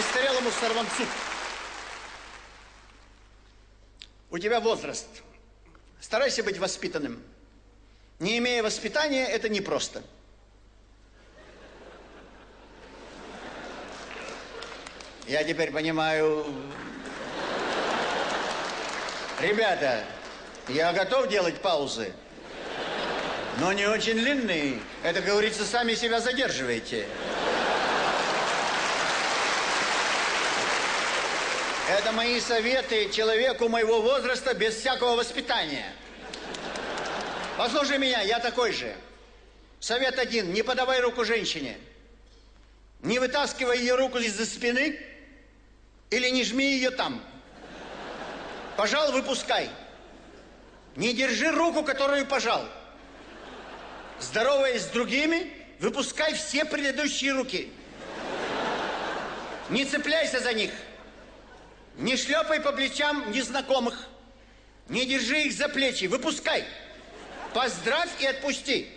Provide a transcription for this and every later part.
престарелому сорванцу. У тебя возраст. Старайся быть воспитанным. Не имея воспитания, это непросто. Я теперь понимаю... Ребята, я готов делать паузы, но не очень длинные. Это, говорится, сами себя задерживаете. Это мои советы человеку моего возраста без всякого воспитания. Послушай меня, я такой же. Совет один, не подавай руку женщине. Не вытаскивай ее руку из-за спины или не жми ее там. Пожал, выпускай. Не держи руку, которую пожал. Здороваясь с другими, выпускай все предыдущие руки. Не цепляйся за них. Не шлепай по плечам незнакомых. Не держи их за плечи. Выпускай. Поздравь и отпусти.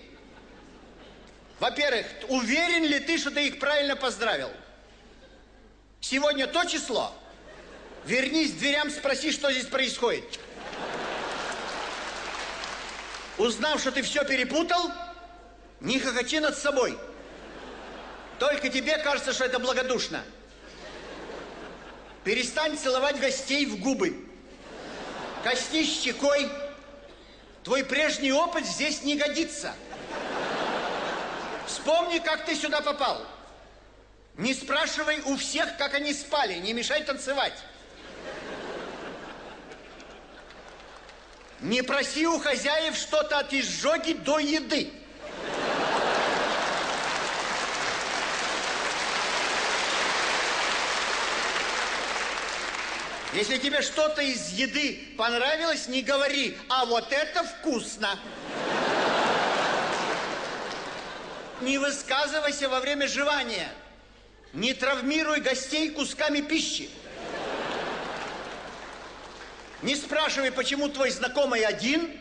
Во-первых, уверен ли ты, что ты их правильно поздравил? Сегодня то число. Вернись к дверям, спроси, что здесь происходит. Узнав, что ты все перепутал, не хохочи над собой. Только тебе кажется, что это благодушно. Перестань целовать гостей в губы. Коснись щекой. Твой прежний опыт здесь не годится. Вспомни, как ты сюда попал. Не спрашивай у всех, как они спали. Не мешай танцевать. Не проси у хозяев что-то от изжоги до еды. Если тебе что-то из еды понравилось, не говори, а вот это вкусно. Не высказывайся во время жевания. Не травмируй гостей кусками пищи. Не спрашивай, почему твой знакомый один,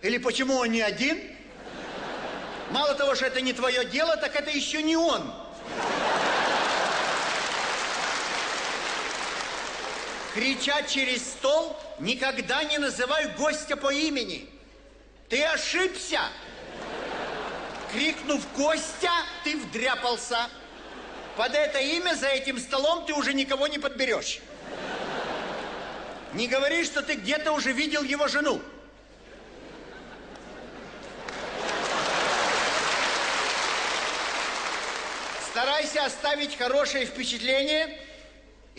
или почему он не один. Мало того, что это не твое дело, так это еще не он. Крича через стол, никогда не называй гостя по имени. Ты ошибся. Крикнув Костя, ты вдряпался. Под это имя за этим столом ты уже никого не подберешь. Не говори, что ты где-то уже видел его жену. Старайся оставить хорошее впечатление,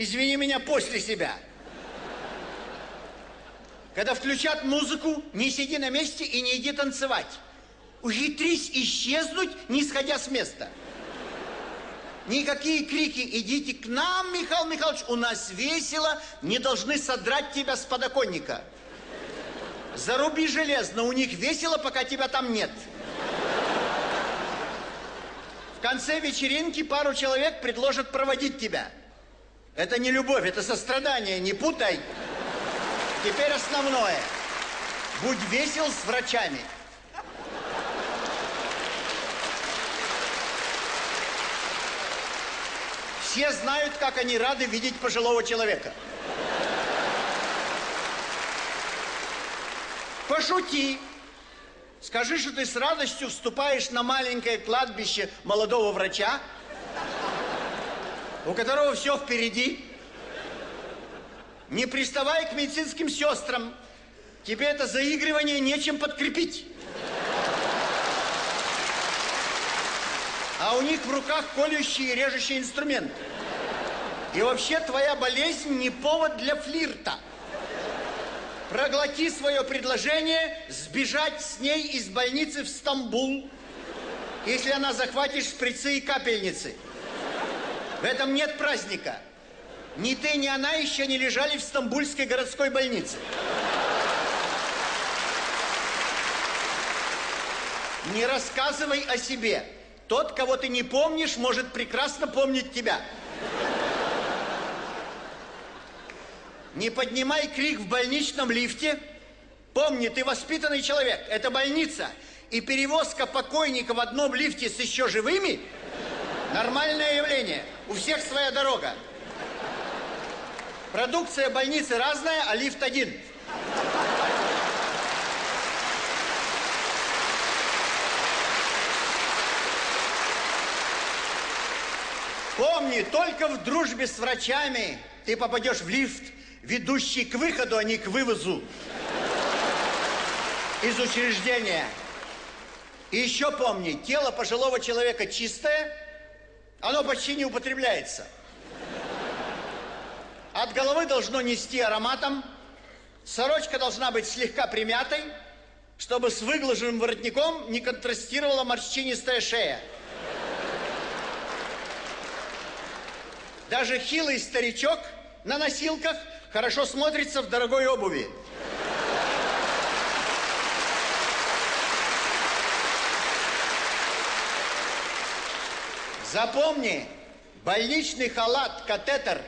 извини меня, после себя. Когда включат музыку, не сиди на месте и не иди танцевать. Ухитрись исчезнуть, не сходя с места. Никакие крики «Идите к нам, Михаил Михайлович, у нас весело!» не должны содрать тебя с подоконника. Заруби железно, у них весело, пока тебя там нет. В конце вечеринки пару человек предложат проводить тебя. Это не любовь, это сострадание, не путай. Теперь основное. Будь весел с врачами. Все знают, как они рады видеть пожилого человека. Пошути. Скажи, что ты с радостью вступаешь на маленькое кладбище молодого врача, у которого все впереди. Не приставай к медицинским сестрам. Тебе это заигрывание нечем подкрепить. а у них в руках колющие и режущие инструменты. И вообще твоя болезнь не повод для флирта. Проглоти свое предложение сбежать с ней из больницы в Стамбул, если она захватит шприцы и капельницы. В этом нет праздника. Ни ты, ни она еще не лежали в Стамбульской городской больнице. Не рассказывай о себе. Тот, кого ты не помнишь, может прекрасно помнить тебя. Не поднимай крик в больничном лифте. Помни, ты воспитанный человек. Это больница. И перевозка покойника в одном лифте с еще живыми – нормальное явление. У всех своя дорога. Продукция больницы разная, а лифт один. Помни, только в дружбе с врачами ты попадешь в лифт, ведущий к выходу, а не к вывозу из учреждения. И еще помни, тело пожилого человека чистое, оно почти не употребляется. От головы должно нести ароматом, сорочка должна быть слегка примятой, чтобы с выглаженным воротником не контрастировала морщинистая шея. Даже хилый старичок на носилках хорошо смотрится в дорогой обуви. Запомни, больничный халат, катетер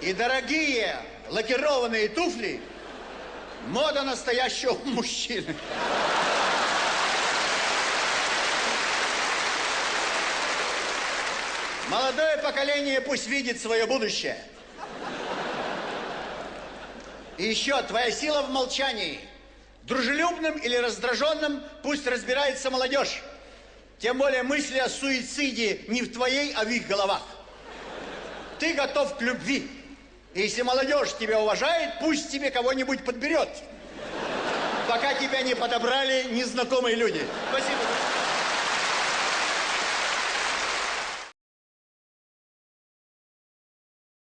и дорогие лакированные туфли – мода настоящего мужчины. Молодое поколение пусть видит свое будущее. И еще твоя сила в молчании. Дружелюбным или раздраженным пусть разбирается молодежь. Тем более мысли о суициде не в твоей, а в их головах. Ты готов к любви. И если молодежь тебя уважает, пусть тебе кого-нибудь подберет. Пока тебя не подобрали незнакомые люди. Спасибо.